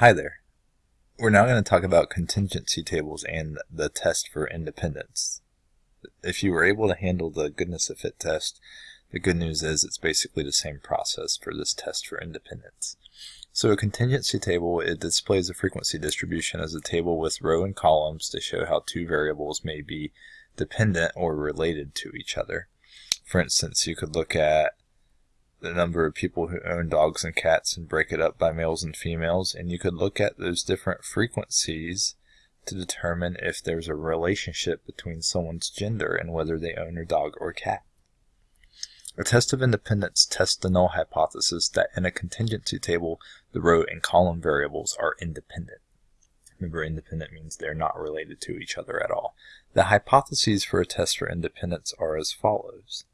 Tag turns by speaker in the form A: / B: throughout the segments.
A: Hi there. We're now going to talk about contingency tables and the test for independence. If you were able to handle the goodness of fit test, the good news is it's basically the same process for this test for independence. So a contingency table, it displays a frequency distribution as a table with row and columns to show how two variables may be dependent or related to each other. For instance, you could look at the number of people who own dogs and cats and break it up by males and females, and you could look at those different frequencies to determine if there's a relationship between someone's gender and whether they own a dog or cat. A test of independence tests the null hypothesis that in a contingency table, the row and column variables are independent. Remember, independent means they're not related to each other at all. The hypotheses for a test for independence are as follows.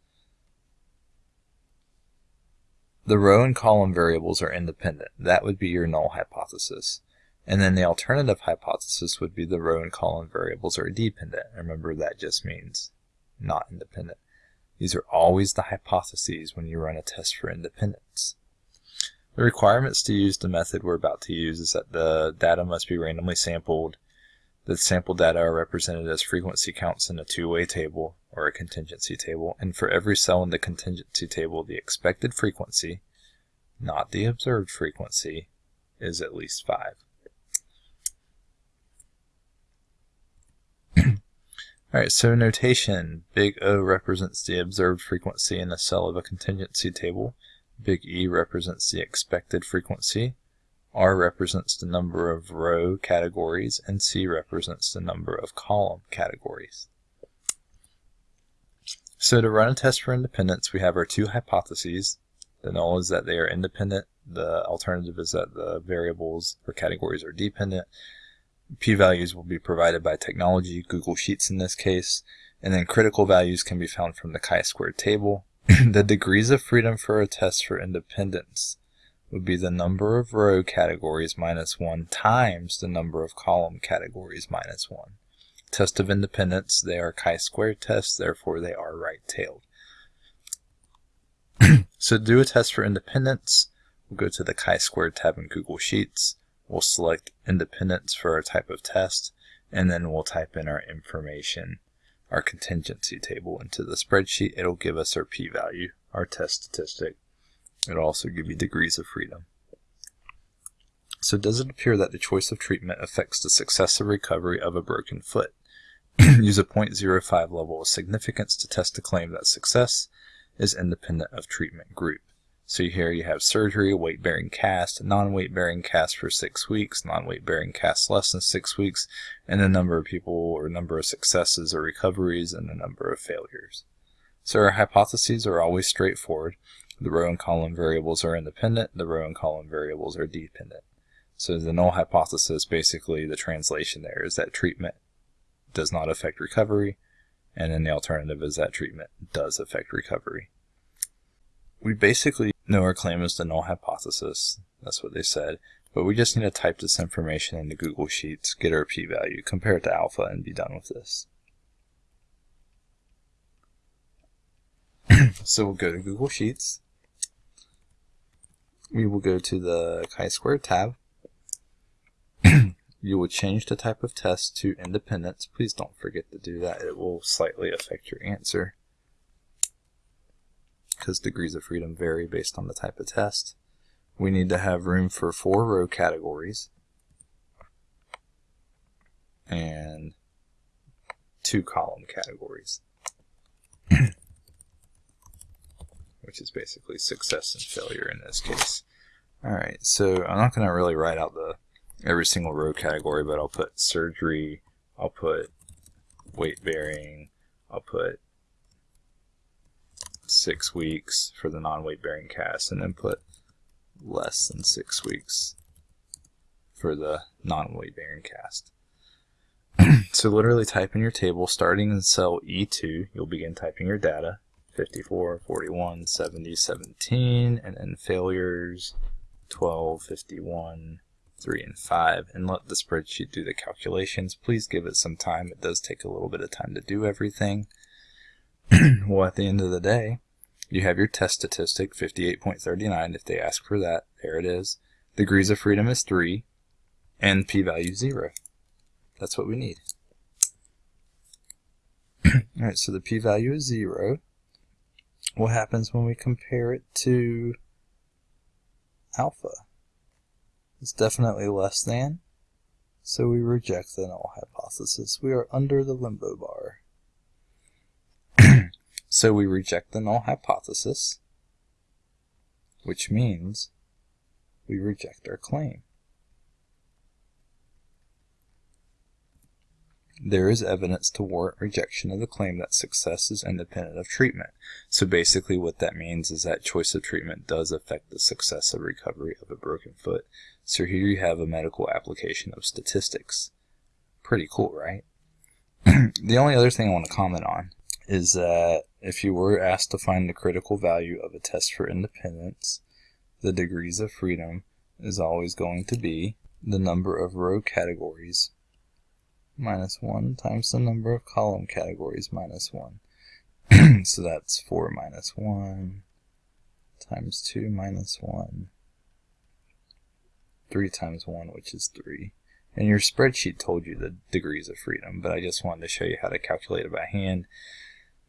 A: The row and column variables are independent. That would be your null hypothesis. And then the alternative hypothesis would be the row and column variables are dependent. Remember, that just means not independent. These are always the hypotheses when you run a test for independence. The requirements to use the method we're about to use is that the data must be randomly sampled. The sample data are represented as frequency counts in a two-way table or a contingency table, and for every cell in the contingency table, the expected frequency, not the observed frequency, is at least 5. Alright, so notation. Big O represents the observed frequency in a cell of a contingency table. Big E represents the expected frequency. R represents the number of row categories, and C represents the number of column categories. So to run a test for independence, we have our two hypotheses. The null is that they are independent. The alternative is that the variables or categories are dependent. P-values will be provided by technology, Google Sheets in this case, and then critical values can be found from the chi-squared table. the degrees of freedom for a test for independence would be the number of row categories minus 1 times the number of column categories minus 1. Test of independence, they are chi-square tests, therefore they are right-tailed. so to do a test for independence, we'll go to the chi-square tab in Google Sheets. We'll select independence for our type of test, and then we'll type in our information our contingency table into the spreadsheet, it'll give us our p-value, our test statistic. It'll also give you degrees of freedom. So does it appear that the choice of treatment affects the success of recovery of a broken foot? Use a 0.05 level of significance to test the claim that success is independent of treatment group. So here you have surgery, weight-bearing cast, non-weight-bearing cast for six weeks, non-weight-bearing cast less than six weeks, and the number of people or number of successes or recoveries and the number of failures. So our hypotheses are always straightforward. The row and column variables are independent, the row and column variables are dependent. So the null hypothesis, basically the translation there is that treatment does not affect recovery, and then the alternative is that treatment does affect recovery. We basically know our claim is the null hypothesis. That's what they said. But we just need to type this information into Google Sheets, get our p-value, compare it to alpha, and be done with this. so we'll go to Google Sheets. We will go to the chi-square tab. you will change the type of test to independence. Please don't forget to do that. It will slightly affect your answer because degrees of freedom vary based on the type of test. We need to have room for four row categories and two column categories, which is basically success and failure in this case. Alright, so I'm not going to really write out the every single row category, but I'll put surgery, I'll put weight bearing, I'll put six weeks for the non-weight bearing cast and then put less than six weeks for the non-weight bearing cast. so literally type in your table starting in cell E2 you'll begin typing your data 54, 41, 70, 17 and then failures 12, 51, 3 and 5 and let the spreadsheet do the calculations. Please give it some time. It does take a little bit of time to do everything. well, at the end of the day, you have your test statistic, 58.39, if they ask for that. There it is. Degrees of freedom is 3. and p-value 0. That's what we need. Alright, so the p-value is 0. What happens when we compare it to alpha? It's definitely less than, so we reject the null hypothesis. We are under the limbo bar. so we reject the null hypothesis, which means we reject our claim. There is evidence to warrant rejection of the claim that success is independent of treatment. So basically what that means is that choice of treatment does affect the success of recovery of a broken foot. So here you have a medical application of statistics. Pretty cool, right? the only other thing I want to comment on is that if you were asked to find the critical value of a test for independence, the degrees of freedom is always going to be the number of row categories minus 1 times the number of column categories minus 1. so that's 4 minus 1 times 2 minus 1, 3 times 1, which is 3. And your spreadsheet told you the degrees of freedom, but I just wanted to show you how to calculate it by hand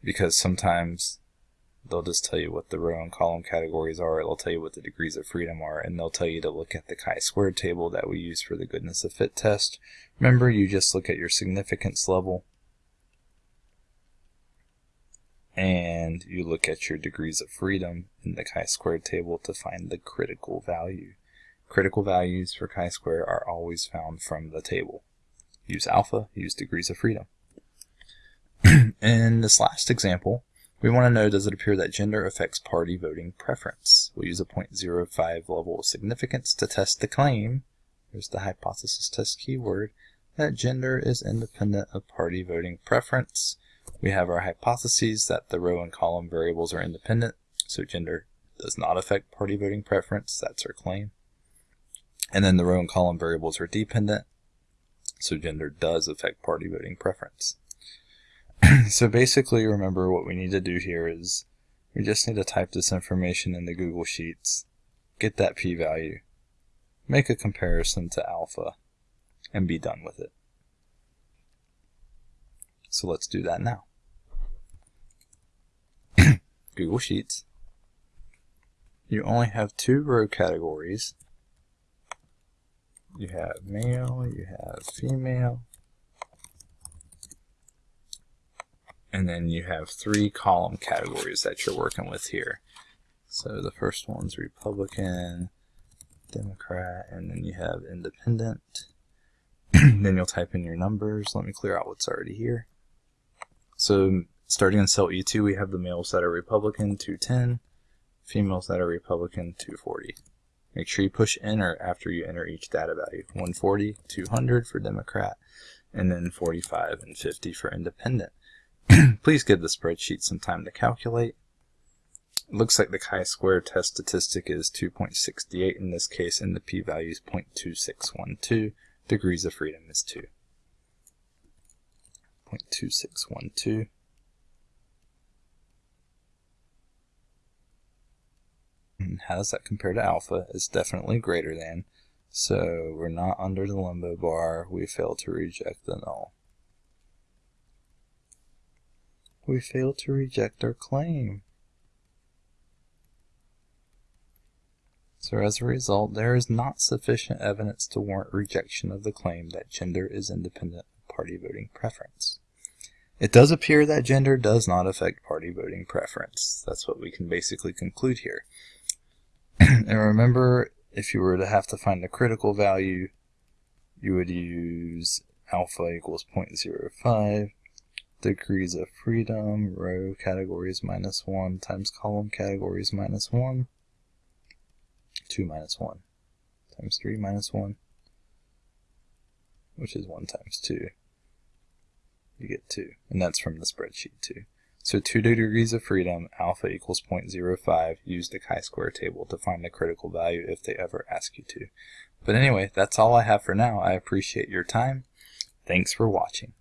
A: because sometimes they'll just tell you what the row and column categories are, they'll tell you what the degrees of freedom are, and they'll tell you to look at the chi-squared table that we use for the goodness of fit test. Remember, you just look at your significance level, and you look at your degrees of freedom in the chi-squared table to find the critical value. Critical values for chi-square are always found from the table. Use alpha, use degrees of freedom. in this last example, we want to know does it appear that gender affects party voting preference? We'll use a 0.05 level of significance to test the claim, there's the hypothesis test keyword, that gender is independent of party voting preference. We have our hypotheses that the row and column variables are independent, so gender does not affect party voting preference, that's our claim. And then the row and column variables are dependent, so gender does affect party voting preference. so basically remember what we need to do here is we just need to type this information in the Google Sheets, get that p-value, make a comparison to alpha, and be done with it. So let's do that now. Google Sheets. You only have two row categories. You have male, you have female, and then you have three column categories that you're working with here. So the first one's Republican, Democrat, and then you have Independent. then you'll type in your numbers. Let me clear out what's already here. So starting in cell E2, we have the males that are Republican, 210, females that are Republican, 240. Make sure you push enter after you enter each data value. 140, 200 for Democrat, and then 45 and 50 for Independent. Please give the spreadsheet some time to calculate. It looks like the chi-square test statistic is 2.68 in this case, and the p-value is 0.2612. Degrees of freedom is 2. 0.2612. And how does that compare to alpha? It's definitely greater than. So we're not under the limbo bar. We fail to reject the null we fail to reject our claim. So as a result, there is not sufficient evidence to warrant rejection of the claim that gender is independent of party voting preference. It does appear that gender does not affect party voting preference. That's what we can basically conclude here. and remember, if you were to have to find a critical value, you would use alpha equals 0.05 degrees of freedom, row categories minus 1 times column categories minus 1, 2 minus 1 times 3 minus 1, which is 1 times 2. You get 2, and that's from the spreadsheet too. So 2 degrees of freedom, alpha equals 0.05, use the chi-square table to find the critical value if they ever ask you to. But anyway, that's all I have for now. I appreciate your time. Thanks for watching.